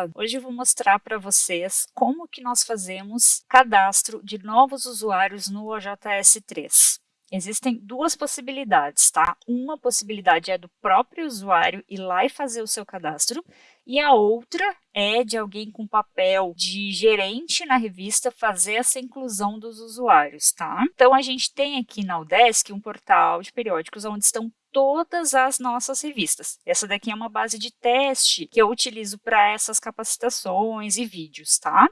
Olá! Hoje eu vou mostrar para vocês como que nós fazemos cadastro de novos usuários no OJS 3. Existem duas possibilidades, tá? Uma possibilidade é do próprio usuário ir lá e fazer o seu cadastro, e a outra é de alguém com papel de gerente na revista fazer essa inclusão dos usuários, tá? Então, a gente tem aqui na Udesc um portal de periódicos onde estão todas as nossas revistas. Essa daqui é uma base de teste que eu utilizo para essas capacitações e vídeos, tá?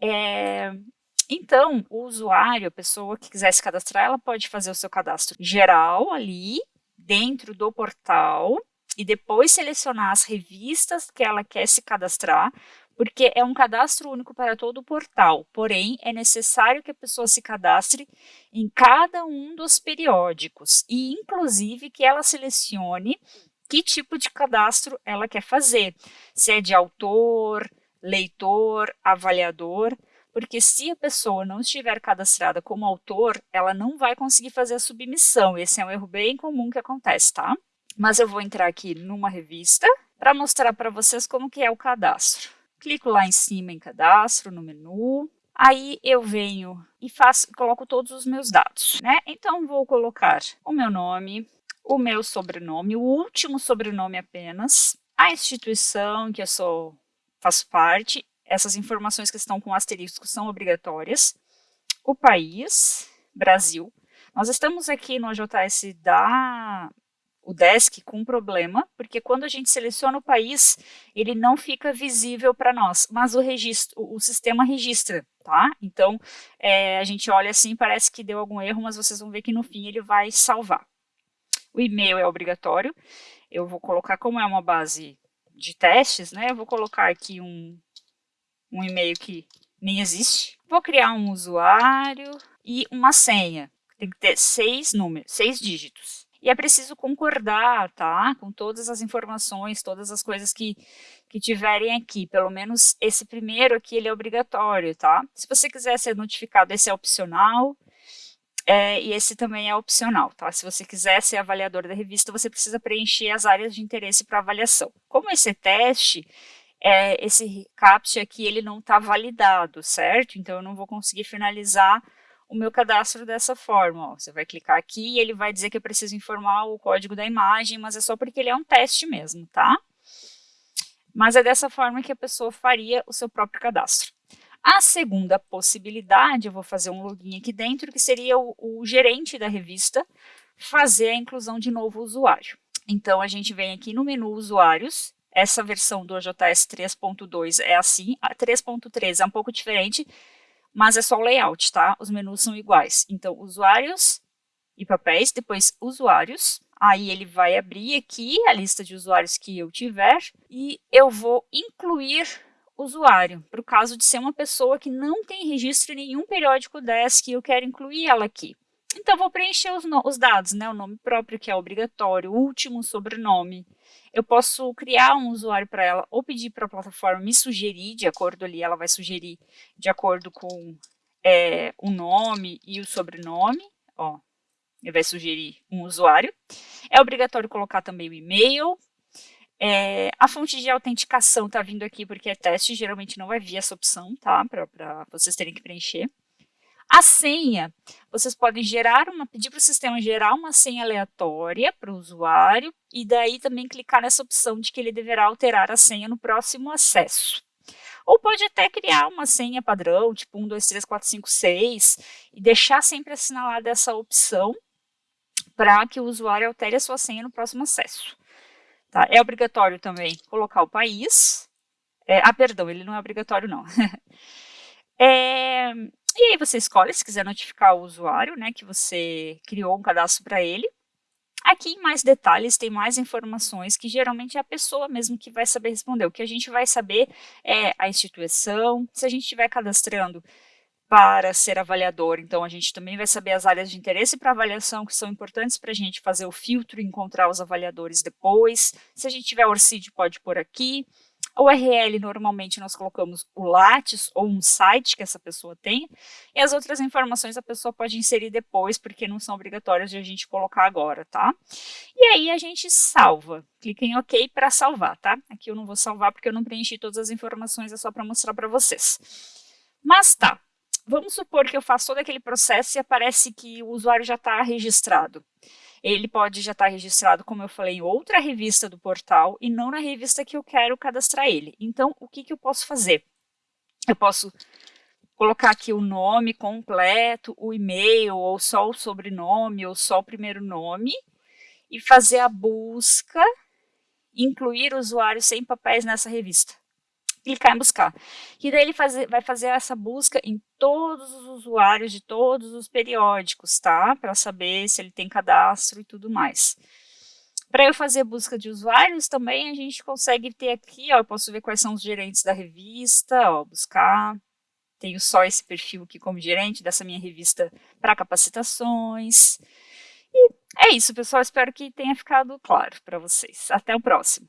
É, então, o usuário, a pessoa que quiser se cadastrar, ela pode fazer o seu cadastro geral ali, dentro do portal, e depois selecionar as revistas que ela quer se cadastrar, porque é um cadastro único para todo o portal, porém é necessário que a pessoa se cadastre em cada um dos periódicos e inclusive que ela selecione que tipo de cadastro ela quer fazer, se é de autor, leitor, avaliador, porque se a pessoa não estiver cadastrada como autor, ela não vai conseguir fazer a submissão, esse é um erro bem comum que acontece, tá? Mas eu vou entrar aqui numa revista para mostrar para vocês como que é o cadastro clico lá em cima em cadastro, no menu, aí eu venho e faço, coloco todos os meus dados, né? Então, vou colocar o meu nome, o meu sobrenome, o último sobrenome apenas, a instituição que eu sou, faço parte, essas informações que estão com asterisco são obrigatórias, o país, Brasil. Nós estamos aqui no AJS da o desk com um problema, porque quando a gente seleciona o país, ele não fica visível para nós, mas o registro, o sistema registra, tá? Então, é, a gente olha assim, parece que deu algum erro, mas vocês vão ver que no fim ele vai salvar. O e-mail é obrigatório, eu vou colocar, como é uma base de testes, né, eu vou colocar aqui um, um e-mail que nem existe. Vou criar um usuário e uma senha, tem que ter seis números, seis dígitos. E é preciso concordar, tá? Com todas as informações, todas as coisas que, que tiverem aqui. Pelo menos esse primeiro aqui, ele é obrigatório, tá? Se você quiser ser notificado, esse é opcional. É, e esse também é opcional, tá? Se você quiser ser avaliador da revista, você precisa preencher as áreas de interesse para avaliação. Como esse é teste, é, esse CAPTCHA aqui, ele não está validado, certo? Então, eu não vou conseguir finalizar o meu cadastro dessa forma. Ó. Você vai clicar aqui e ele vai dizer que eu preciso informar o código da imagem, mas é só porque ele é um teste mesmo, tá? Mas é dessa forma que a pessoa faria o seu próprio cadastro. A segunda possibilidade, eu vou fazer um login aqui dentro, que seria o, o gerente da revista fazer a inclusão de novo usuário. Então, a gente vem aqui no menu usuários, essa versão do OJS 3.2 é assim, a 3.3 é um pouco diferente, mas é só o layout, tá? Os menus são iguais. Então, usuários e papéis, depois usuários. Aí ele vai abrir aqui a lista de usuários que eu tiver e eu vou incluir usuário, para o caso de ser uma pessoa que não tem registro em nenhum periódico desk e eu quero incluir ela aqui. Então, vou preencher os, os dados, né? O nome próprio, que é obrigatório, o último sobrenome, eu posso criar um usuário para ela ou pedir para a plataforma me sugerir, de acordo ali, ela vai sugerir de acordo com é, o nome e o sobrenome, ó, ele vai sugerir um usuário. É obrigatório colocar também o e-mail. É, a fonte de autenticação está vindo aqui porque é teste, geralmente não vai vir essa opção, tá? Para vocês terem que preencher. A senha, vocês podem gerar uma, pedir para o sistema gerar uma senha aleatória para o usuário e daí também clicar nessa opção de que ele deverá alterar a senha no próximo acesso. Ou pode até criar uma senha padrão, tipo 1, 2, 3, 4, 5, 6, e deixar sempre assinalada essa opção para que o usuário altere a sua senha no próximo acesso. Tá? É obrigatório também colocar o país. É, ah, perdão, ele não é obrigatório não. é, e aí você escolhe, se quiser notificar o usuário, né, que você criou um cadastro para ele. Aqui em mais detalhes tem mais informações que geralmente é a pessoa mesmo que vai saber responder. O que a gente vai saber é a instituição, se a gente estiver cadastrando para ser avaliador, então a gente também vai saber as áreas de interesse para avaliação que são importantes para a gente fazer o filtro e encontrar os avaliadores depois. Se a gente tiver ORCID, pode pôr aqui A URL, normalmente, nós colocamos o Lattes ou um site que essa pessoa tem, e as outras informações a pessoa pode inserir depois, porque não são obrigatórias de a gente colocar agora, tá? E aí a gente salva. Clica em OK para salvar, tá? Aqui eu não vou salvar porque eu não preenchi todas as informações, é só para mostrar para vocês. Mas tá, vamos supor que eu faço todo aquele processo e aparece que o usuário já está registrado ele pode já estar tá registrado, como eu falei, em outra revista do portal e não na revista que eu quero cadastrar ele. Então, o que, que eu posso fazer? Eu posso colocar aqui o nome completo, o e-mail, ou só o sobrenome, ou só o primeiro nome, e fazer a busca, incluir usuários sem papéis nessa revista clicar em buscar. E daí ele vai fazer essa busca em todos os usuários de todos os periódicos, tá? Para saber se ele tem cadastro e tudo mais. Para eu fazer busca de usuários também, a gente consegue ter aqui, ó, eu posso ver quais são os gerentes da revista, ó, buscar. Tenho só esse perfil aqui como gerente dessa minha revista para capacitações. E é isso, pessoal. Espero que tenha ficado claro para vocês. Até o próximo.